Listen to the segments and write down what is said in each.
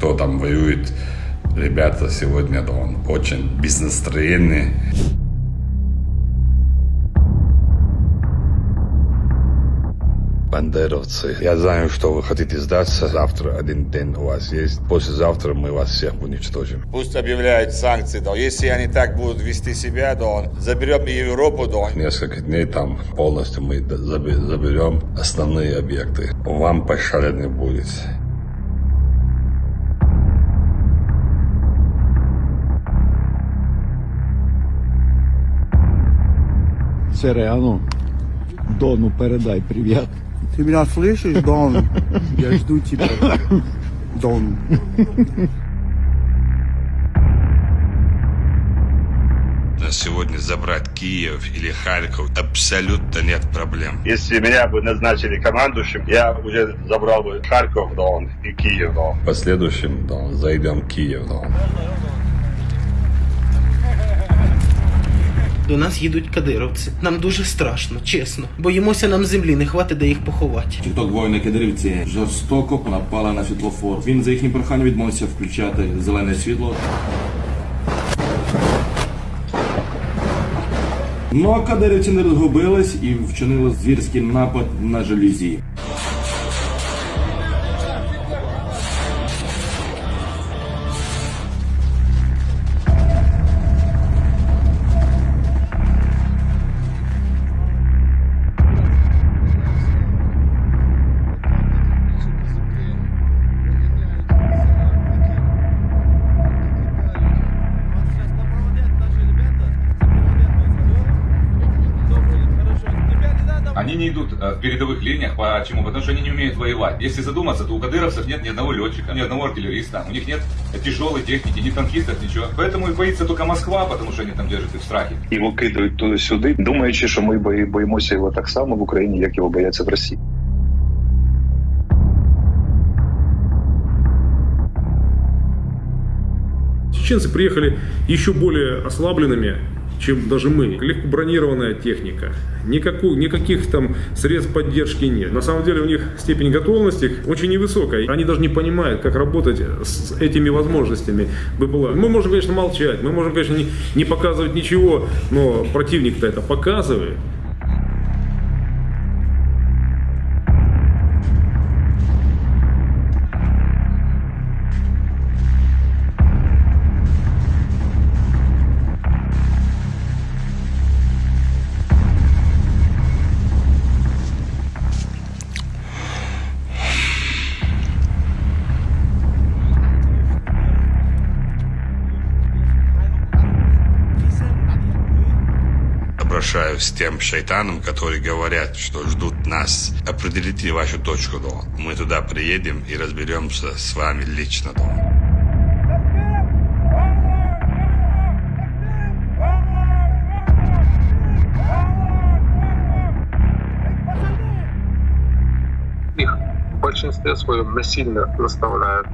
кто там воюет, ребята сегодня Дон, очень бизнес-настроенные. Бандеровцы, я знаю, что вы хотите сдаться. Завтра один день у вас есть. Послезавтра мы вас всех уничтожим. Пусть объявляют санкции, да. Если они так будут вести себя, да, заберем и Европу, да. Несколько дней там полностью мы заберем основные объекты. Вам пощады не будет. Сереану, Дону передай привет. Ты меня слышишь, Дон? Я жду тебя. Дон. На сегодня забрать Киев или Харьков абсолютно нет проблем. Если меня бы назначили командующим, я уже забрал бы Харьков, Дон, и Киев, Дон. В последующем, Дон, зайдем в Киев, Дон. До нас їдуть кадировці. Нам дуже страшно, чесно. Боїмося нам землі, не хватить де їх поховати. Тікток воїни кадирівці жорстоко напали на світлофор. Він за їхнім проханням відмовився включати зелене світло. Ну а кадирівці не розгубились і вчинили звірський напад на жалюзі. Они не идут э, в передовых линиях. Почему? Потому что они не умеют воевать. Если задуматься, то у кадыровцев нет ни одного летчика, ни одного артиллериста. У них нет тяжелой техники, ни танкистов, ничего. Поэтому и боится только Москва, потому что они там держат их в страхе. Його кидають туди-сюди, думаючи, що ми бої- боїмося його так само в Україні, як його бояться в Росії. Чеченцы приехали еще более ослабленными, чем даже мы. Легко бронированная техника. Никакую, никаких там средств поддержки нет. На самом деле у них степень готовности очень невысокая. Они даже не понимают, как работать с этими возможностями БПЛА. Мы можем, конечно, молчать, мы можем, конечно, не, не показывать ничего, но противник-то это показывает. Обращаюсь с тем шайтанам, которые говорят, что ждут нас. Определите вашу точку, Дон. Мы туда приедем и разберемся с вами лично, Дон. их в большинстве своем насильно заставляют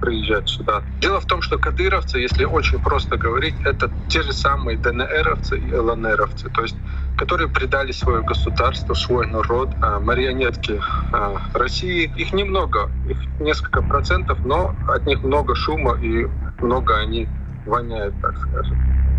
приезжать сюда. Дело в том, что кадыровцы, если очень просто говорить, это те же самые ДНРовцы и ЛНРовцы, то есть которые предали свое государство, свой народ, а, марионетки а, России. Их немного, их несколько процентов, но от них много шума и много они воняют, так скажем.